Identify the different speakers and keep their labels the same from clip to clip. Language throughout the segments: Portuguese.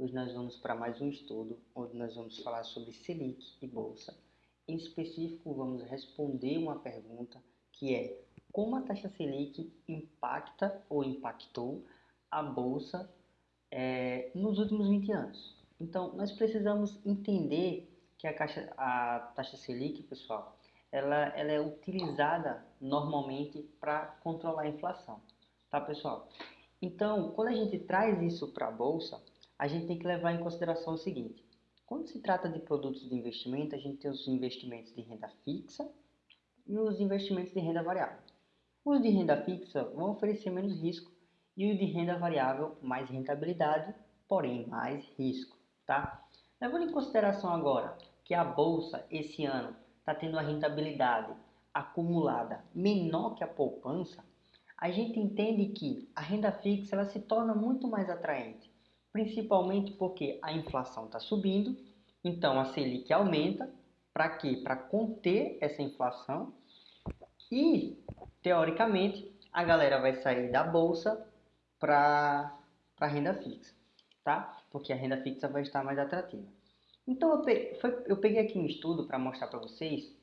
Speaker 1: Hoje nós vamos para mais um estudo, onde nós vamos falar sobre Selic e Bolsa. Em específico, vamos responder uma pergunta que é como a taxa Selic impacta ou impactou a Bolsa é, nos últimos 20 anos. Então, nós precisamos entender que a, caixa, a taxa Selic, pessoal, ela, ela é utilizada normalmente para controlar a inflação, tá pessoal? Então, quando a gente traz isso para a bolsa, a gente tem que levar em consideração o seguinte: quando se trata de produtos de investimento, a gente tem os investimentos de renda fixa e os investimentos de renda variável. Os de renda fixa vão oferecer menos risco e os de renda variável mais rentabilidade, porém mais risco, tá? Levando em consideração agora que a bolsa esse ano está tendo uma rentabilidade acumulada menor que a poupança, a gente entende que a renda fixa ela se torna muito mais atraente, principalmente porque a inflação está subindo, então a Selic aumenta, para quê? Para conter essa inflação e, teoricamente, a galera vai sair da bolsa para a renda fixa, tá? Porque a renda fixa vai estar mais atrativa. Então eu peguei, foi, eu peguei aqui um estudo para mostrar para vocês,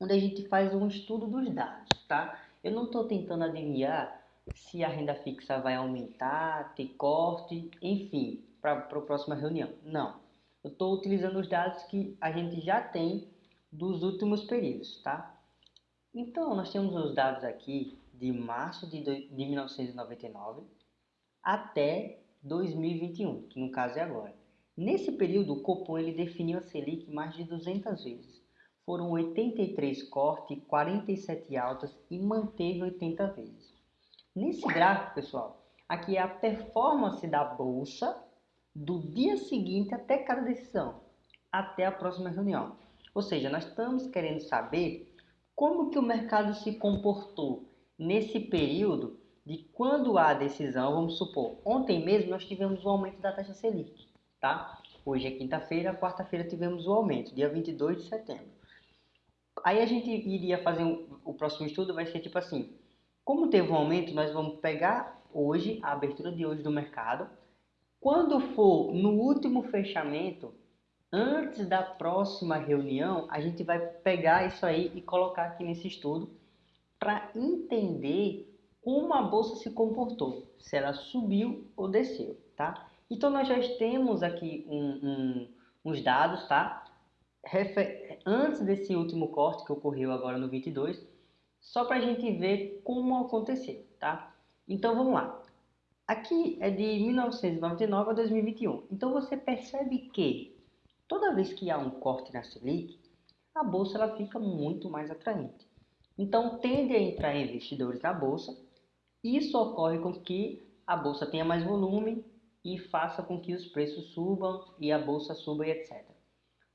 Speaker 1: onde a gente faz um estudo dos dados, tá? Eu não estou tentando adivinhar se a renda fixa vai aumentar, ter corte, enfim, para a próxima reunião. Não. Eu estou utilizando os dados que a gente já tem dos últimos períodos, tá? Então, nós temos os dados aqui de março de, de 1999 até 2021, que no caso é agora. Nesse período, o Copom ele definiu a Selic mais de 200 vezes. Foram 83 cortes, 47 altas e manteve 80 vezes. Nesse gráfico, pessoal, aqui é a performance da bolsa do dia seguinte até cada decisão, até a próxima reunião. Ou seja, nós estamos querendo saber como que o mercado se comportou nesse período de quando há decisão, vamos supor, ontem mesmo nós tivemos o aumento da taxa Selic tá? Hoje é quinta-feira, quarta-feira tivemos o aumento, dia 22 de setembro. Aí a gente iria fazer um, o próximo estudo, vai ser tipo assim, como teve um aumento, nós vamos pegar hoje, a abertura de hoje do mercado, quando for no último fechamento, antes da próxima reunião, a gente vai pegar isso aí e colocar aqui nesse estudo para entender como a bolsa se comportou, se ela subiu ou desceu, tá? Então nós já temos aqui um, um, uns dados, tá? Antes desse último corte que ocorreu agora no 22, só para a gente ver como aconteceu, tá? Então vamos lá. Aqui é de 1999 a 2021. Então você percebe que toda vez que há um corte na Selic, a bolsa ela fica muito mais atraente. Então tende a entrar investidores na bolsa. Isso ocorre com que a bolsa tenha mais volume e faça com que os preços subam e a bolsa suba e etc.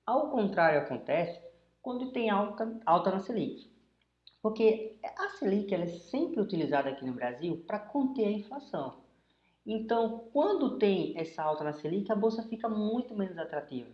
Speaker 1: Ao contrário acontece quando tem alta, alta na Selic. Porque a Selic ela é sempre utilizada aqui no Brasil para conter a inflação. Então, quando tem essa alta na Selic, a bolsa fica muito menos atrativa.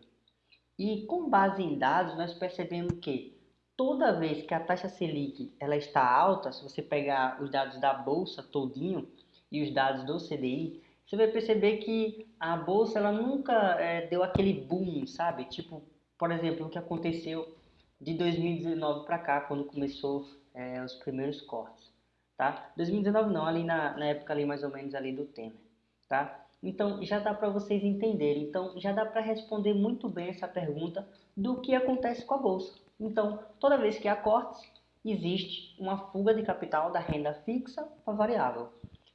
Speaker 1: E com base em dados, nós percebemos que toda vez que a taxa Selic ela está alta, se você pegar os dados da bolsa todinho e os dados do CDI, você vai perceber que a bolsa ela nunca é, deu aquele boom, sabe? Tipo, por exemplo, o que aconteceu de 2019 para cá, quando começou é, os primeiros cortes, tá? 2019 não, ali na, na época ali mais ou menos ali do Temer, tá? Então já dá para vocês entenderem, então já dá para responder muito bem essa pergunta do que acontece com a bolsa. Então, toda vez que há cortes, existe uma fuga de capital da renda fixa para variável.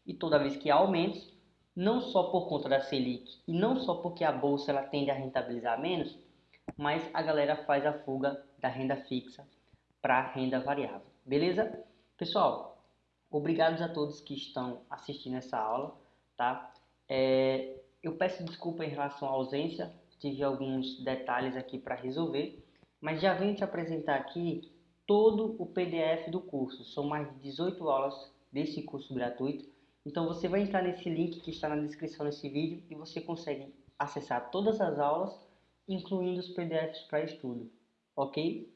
Speaker 1: E toda vez que há aumentos, não só por conta da Selic e não só porque a bolsa ela tende a rentabilizar menos, mas a galera faz a fuga da renda fixa para a renda variável. Beleza? Pessoal, obrigados a todos que estão assistindo essa aula, tá? É, eu peço desculpa em relação à ausência, tive alguns detalhes aqui para resolver, mas já venho te apresentar aqui todo o PDF do curso. São mais de 18 aulas desse curso gratuito então você vai entrar nesse link que está na descrição desse vídeo e você consegue acessar todas as aulas, incluindo os PDFs para estudo, ok?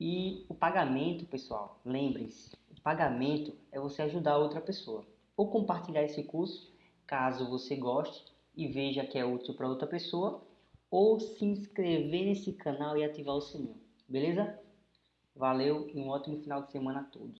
Speaker 1: E o pagamento, pessoal, lembre-se, o pagamento é você ajudar outra pessoa ou compartilhar esse curso, caso você goste e veja que é útil para outra pessoa, ou se inscrever nesse canal e ativar o sininho, beleza? Valeu e um ótimo final de semana a todos.